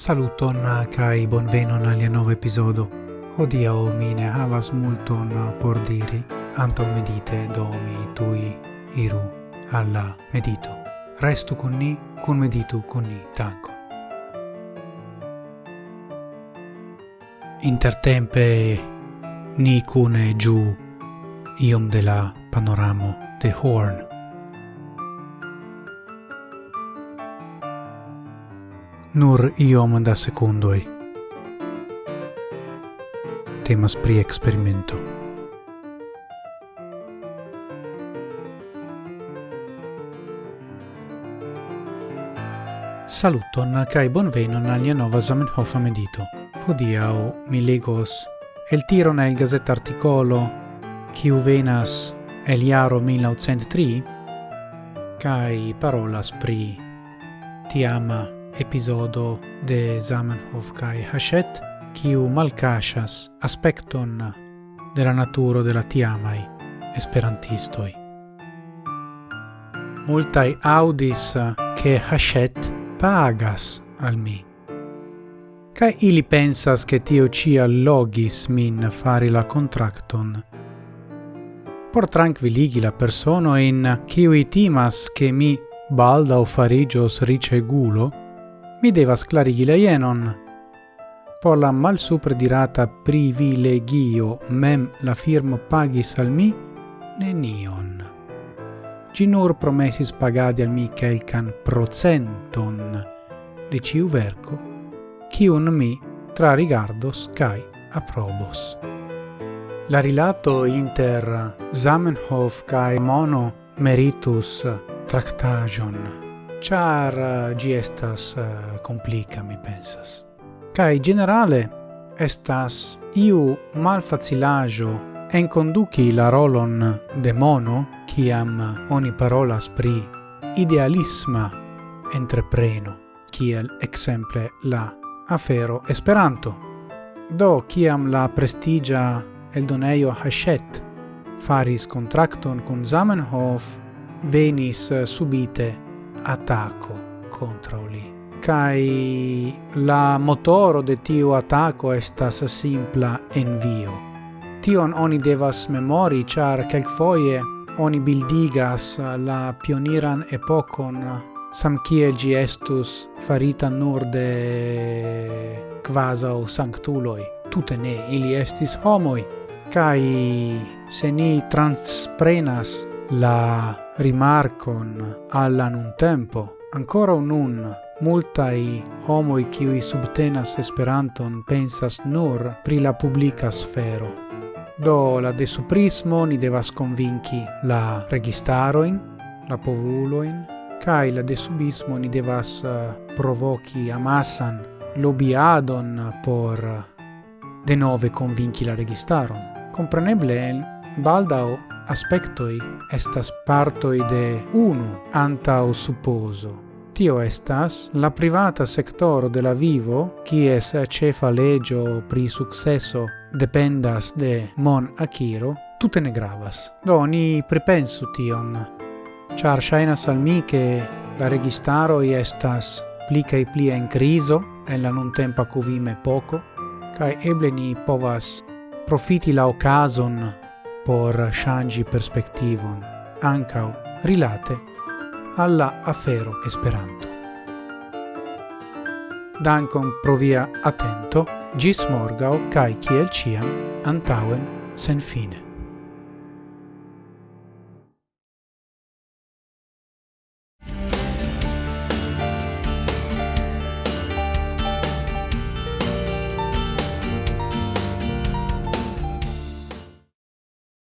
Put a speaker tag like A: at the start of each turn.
A: Saluton eh, kai bonvenon al nova episodo. Odia o mine havas multon eh, por diri, Anto medite do mi tui iru alla eh, medito. Restu con ni, con meditu con ni, tanko. Intertempe ni cune giù iom de la panoramo de Horn nur iom da secundoi. Temas pri experimento. Saluton kai bonvenon al nia nova Zamenhof medito. Hodiau, mi legos el tiron el gazet articolo kiu venas el iaro 1903 kai parolas pri tiama episodo de Zamenhof kai Hachet, kiu malcasas aspecton de la naturo de la tiamai esperantistoi. Multai audis che Hachette pagas al mi. Ca ili pensas che tio cia logis min fari la contracton. Por tranquilligi la persona in ciui timas che mi balda o farigios ricegulo, mi devas clarigi la jenon. Por la super dirata privilegio mem la firmo pagis al mi nenion. Gi nur promesis pagadi al mi quelcan procenton de ciu verco, cion mi tra rigardos cae aprobos. La rilato inter Zamenhof cae Mono meritus tractagion char eh, gi estas eh, complica, mi pensas. kai generale estas iu malfacilajo en conduci la rolon de mono kiam eh, oni parolas pri idealisma entrepreno, kiel exemple la afero Esperanto. Do kiam la prestigia eldonejo Hachette faris contracton con Zamenhof, venis subite attacco contro li. Kai la motoro de tiu attacco estas simpla envio. Tion oni devas memori, char kelkfoje oni bildigas la pioniran epokon sam kiel gi estus farita nur de quasau sanctuloi. Tute ne, ili estis homoi, kai se ni transprenas la rimarcon alla nun tempo ancora un nun multai homoi qui subtenas Esperanton pensas nur pri la publica sfero. Do la de suprismo ni devas convinci la registaroin, la povuloin, kai la de subismo ni devas eh, provoci amasan lobiadon por eh, de nove convinci la registaron. Compreneble, baldao aspectoi estas partoi de unu antau supposo. Tio estas la privata sectoro de la vivo, kies cefa legio pri successo dependas de mon Akiro, tutte ne gravas. Do, ni pripensu tion, char shainas al mi che la registaroi estas pli cae pli en criso, en la non tempa cuvime poco, cae eble ni povas profiti la ocason por shangi perspektivon, ankaŭ rilate alla afero Esperanto. Dankon provia via gis morgao morgaŭ kaj kiel antauen sen fine.